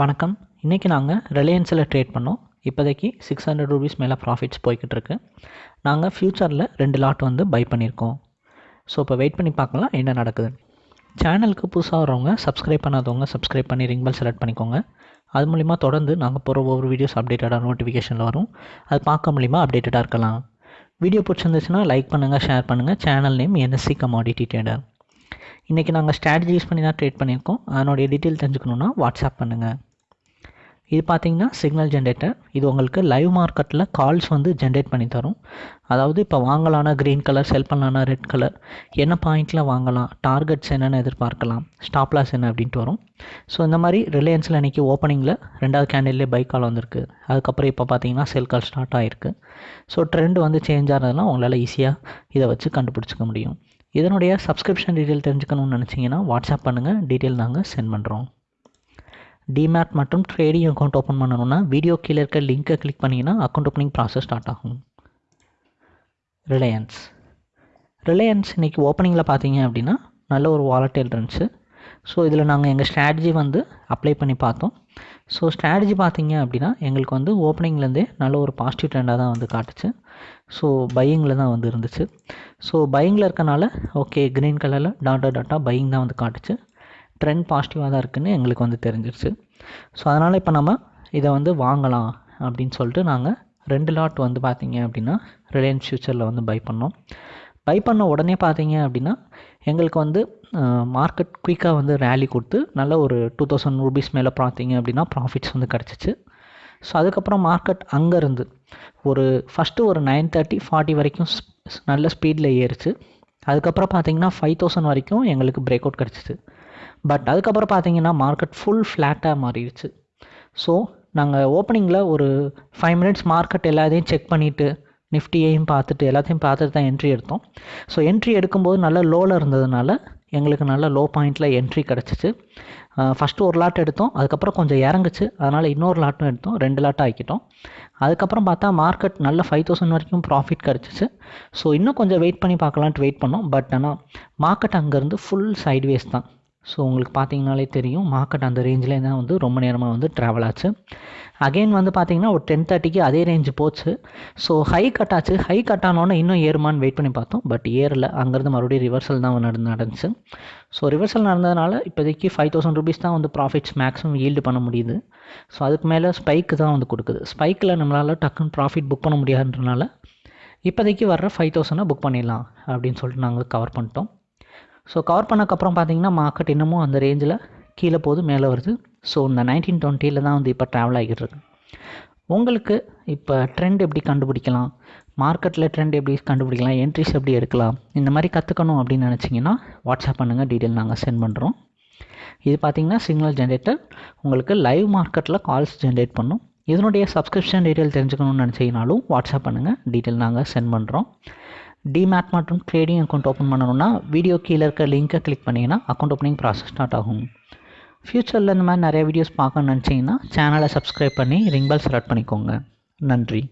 வணக்கம். இன்றைக்கி நாங்கள் ரிலையன்ஸில் ட்ரேட் பண்ணோம். இப்போதைக்கு சிக்ஸ் ஹண்ட்ரட் ருபீஸ் மேலே ப்ராஃபிட்ஸ் போய்கிட்டு இருக்கு நாங்கள் ஃப்யூச்சரில் ரெண்டு லாட் வந்து பை பண்ணியிருக்கோம். ஸோ இப்போ வெயிட் பண்ணி பார்க்கலாம் என்ன நடக்குது. சேனலுக்கு புதுசாக வரவங்க சப்ஸ்கிரைப் பண்ணாதவங்க சப்ஸ்கிரைப் பண்ணி ரிங் பெல் செலக்ட் பண்ணிக்கோங்க. அது மூலிமா தொடர்ந்து நாங்கள் போகிற ஒவ்வொரு வீடியோஸ் அப்டேட்டடாக நோட்டிஃபிகேஷனில் வரும். அது பார்க்க மூலிமா அப்டேட்டடாக இருக்கலாம். வீடியோ பிடிச்சிருந்துச்சுன்னா லைக் பண்ணுங்கள் ஷேர் பண்ணுங்கள் channel name NSC commodity trader இன்றைக்கி நாங்கள் ஸ்ட்ராட்டஜி யூஸ் பண்ணி தான் ட்ரேட் பண்ணியிருக்கோம். அதனுடைய டீட்டெயில் தெரிஞ்சுக்கணுன்னா வாட்ஸ்அப் பண்ணுங்கள் இது பார்த்தீங்கன்னா சிக்னல் ஜென்ரேட்டர் இது உங்களுக்கு லைவ் மார்க்கெட்டில் கால்ஸ் வந்து ஜென்ரேட் பண்ணி தரும். அதாவது இப்போ வாங்கலான்னா க்ரீன் கலர் செல் பண்ணலான்னா ரெட் கலர் என்ன பாயிண்டில் வாங்கலாம்? டார்கெட்ஸ் என்னென்னு எதிர்பார்க்கலாம். ஸ்டாப் லாஸ் என்ன அப்படின்ட்டு வரும். ஸோ இந்த மாதிரி ரிலையன்ஸில் இன்றைக்கி ஓப்பனிங்கில் ரெண்டாவது கேண்டில்லே பைக் கால் வந்திருக்கு. அதுக்கப்புறம் இப்போ பார்த்தீங்கன்னா செல் கால் ஸ்டார்ட் ஆகிருக்கு ஸோ ட்ரெண்ட் வந்து சேஞ்ச் ஆகிறதுனா உங்களால் ஈஸியாக இதை வச்சு கண்டுபிடிச்சிக்க முடியும். இதனுடைய சப்ஸ்கிரிப்ஷன் டீட்டெயில் தெரிஞ்சுக்கணும்னு நினச்சிங்கன்னா வாட்ஸ்அப் பண்ணுங்கள் டீட்டெயில் நாங்கள் சென்ட் பண்ணுறோம் டிமேட் மற்றும் ட்ரேடிங் அக்கௌண்ட் ஓப்பன் பண்ணணும்னா வீடியோ கீழே இருக்க லிங்க்கை கிளிக் பண்ணிங்கன்னா அக்கௌண்ட் ஓப்பனிங் ப்ராசஸ் ஸ்டார்ட் ஆகும். ரிலையன்ஸ் ரிலையன்ஸ் இன்றைக்கி ஓப்பனிங்கில் பார்த்தீங்க அப்படின்னா நல்ல ஒரு வாலட்டைல் இருந்துச்சு. ஸோ இதில் நாங்கள் எங்கள் ஸ்ட்ராட்டஜி வந்து அப்ளை பண்ணி பார்த்தோம். ஸோ ஸ்ட்ராட்டஜி பார்த்தீங்க அப்படின்னா எங்களுக்கு வந்து ஓப்பனிங்லேருந்தே நல்ல ஒரு பாசிட்டிவ் ட்ரெண்டாக தான் வந்து காட்டுச்சு. ஸோ பையிங்கில் தான் வந்து இருந்துச்சு. ஸோ பையிங்கில் இருக்கனால ஓகே க்ரீன் கலரில் டாட்டா டாட்டா பையிங் தான் வந்து காட்டுச்சு. ட்ரெண்ட் பாசிட்டிவாக தான் இருக்குதுன்னு எங்களுக்கு வந்து தெரிஞ்சிருச்சு. ஸோ அதனால் இப்போ நம்ம இதை வந்து வாங்கலாம் அப்படின்னு சொல்லிட்டு நாங்கள் ரெண்டு லாட் வந்து பார்த்தீங்க அப்படின்னா ரிலையன்ஸ் ஃப்யூச்சரில் வந்து பை பண்ணோம். பை பண்ண உடனே பார்த்தீங்க அப்படின்னா எங்களுக்கு வந்து மார்க்கெட் குயிக்காக வந்து ரேலி கொடுத்து நல்ல ஒரு டூ தௌசண்ட் ருபீஸ் மேலே பார்த்தீங்க அப்படின்னா ப்ராஃபிட்ஸ் வந்து கிடச்சிச்சு. ஸோ அதுக்கப்புறம் மார்க்கெட் அங்கேருந்து ஒரு ஃபஸ்ட்டு ஒரு நைன் தேர்ட்டி ஃபார்ட்டி வரைக்கும் நல்ல ஸ்பீடில் ஏறிச்சு. அதுக்கப்புறம் பார்த்தீங்கன்னா ஃபைவ் தௌசண்ட் வரைக்கும் எங்களுக்கு பிரேக் அவுட் கிடச்சிச்சு. பட் அதுக்கப்புறம் பார்த்தீங்கன்னா மார்க்கெட் ஃபுல் ஃப்ளாட்டாக மாறிடுச்சு. ஸோ நாங்கள் ஓப்பனிங்கில் ஒரு ஃபைவ் மினிட்ஸ் மார்க்கெட் எல்லாத்தையும் செக் பண்ணிவிட்டு நிஃப்டியையும் பார்த்துட்டு எல்லாத்தையும் பார்த்துட்டு தான் என்ட்ரி எடுத்தோம். ஸோ என்ட்ரி எடுக்கும்போது நல்ல லோவில் இருந்ததுனால எங்களுக்கு நல்ல லோ பாயிண்டில் என்ட்ரி கிடச்சிச்சு ஃபஸ்ட்டு ஒரு லாட் எடுத்தோம் அதுக்கப்புறம் கொஞ்சம் இறங்குச்சு. அதனால் இன்னொரு லாட்டும் எடுத்தோம் ரெண்டு லாட்டும் ஆக்கிட்டோம். அதுக்கப்புறம் பார்த்தா மார்க்கெட் நல்ல ஃபைவ் தௌசண்ட் வரைக்கும் ப்ராஃபிட் கிடச்சிச்சு. ஸோ இன்னும் கொஞ்சம் வெயிட் பண்ணி பார்க்கலான்ட்டு வெயிட் பண்ணோம். பட் ஆனால் மார்க்கெட் அங்கேருந்து ஃபுல் சைட்வேஸ் தான். ஸோ உங்களுக்கு பார்த்தீங்கனாலே தெரியும் மார்க்கெட் அந்த ரேஞ்சில் தான் வந்து ரொம்ப நேரமாக வந்து ட்ராவல் ஆச்சு. அகெயின் வந்து பார்த்தீங்கன்னா ஒரு டென் தேர்ட்டிக்கு அதே ரேஞ்சு போச்சு. ஸோ ஹை கட் ஆச்சு. ஹை கட் ஆனோன்னே இன்னும் ஏறுமான்னு வெயிட் பண்ணி பார்த்தோம். பட் ஏறல. அங்கேருந்து மறுபடியும் ரிவர்சல் தான் நடந்து நடந்துச்சு. ஸோ ரிவர்சல் நடந்ததுனால இப்போதைக்கு ஃபைவ் தௌசண்ட் ருபீஸ் தான் வந்து ப்ராஃபிட்ஸ் மேக்ஸிமம் ஈல்டு பண்ண முடியுது. ஸோ அதுக்கு மேலே ஸ்பைக்கு தான் வந்து கொடுக்குது. ஸ்பைக்கில் நம்மளால் டக்குன்னு ப்ராஃபிட் புக் பண்ண முடியாதுன்றனால இப்போதைக்கு வர்ற ஃபைவ் தௌசண்டை புக் பண்ணிடலாம் அப்படின்னு சொல்லிட்டு நாங்கள் கவர் பண்ணிட்டோம். ஸோ கவர் பண்ணக்கப்புறம் பார்த்தீங்கன்னா மார்க்கெட் இன்னமும் அந்த ரேஞ்சில் கீழே போகுது மேலே வருது. ஸோ இந்த நைன்டீன் டுவெண்ட்டியில் தான் வந்து இப்போ ட்ராவல் ஆகிட்டு இருக்கு. உங்களுக்கு இப்போ ட்ரெண்ட் எப்படி கண்டுபிடிக்கலாம்? மார்க்கெட்டில் ட்ரெண்ட் எப்படி கண்டுபிடிக்கலாம்? என்ட்ரிஸ் எப்படி எடுக்கலாம்? இந்த மாதிரி கற்றுக்கணும் அப்படின்னு நினச்சிங்கன்னா வாட்ஸ்அப் பண்ணுங்கள் டீட்டெயில் நாங்கள் சென்ட் பண்ணுறோம் இது பார்த்திங்கன்னா சிக்னல் ஜென்ரேட்டர் உங்களுக்கு லைவ் மார்க்கெட்டில் கால்ஸ் ஜென்ரேட் பண்ணும். இதனுடைய சப்ஸ்கிரிப்ஷன் டீட்டெயில் தெரிஞ்சுக்கணும்னு நினச்சிங்கனாலும் வாட்ஸ்அப் பண்ணுங்கள் டீட்டெயில் நாங்கள் சென்ட் பண்ணுறோம் டிமேட் மற்றும் ட்ரேடிங் அக்கௌண்ட் ஓப்பன் பண்ணணும்னா வீடியோ கீழே இருக்க லிங்க்கை கிளிக் பண்ணிங்கன்னா அக்கௌண்ட் ஓப்பனிங் ப்ராசஸ் ஸ்டார்ட் ஆகும். ஃப்யூச்சரில் இந்த மாதிரி நிறைய வீடியோஸ் பார்க்கணுன்னு நினச்சிங்கன்னா சேனலை சப்ஸ்கிரைப் பண்ணி ரிங் பெல் செலக்ட் பண்ணிக்கோங்க. நன்றி.